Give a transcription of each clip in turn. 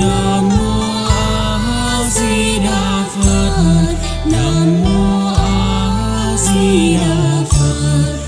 Nam mô A Di Đà Phật. Nam mô A Di Đà Phật.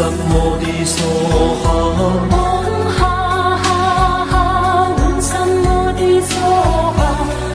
南无地藏好。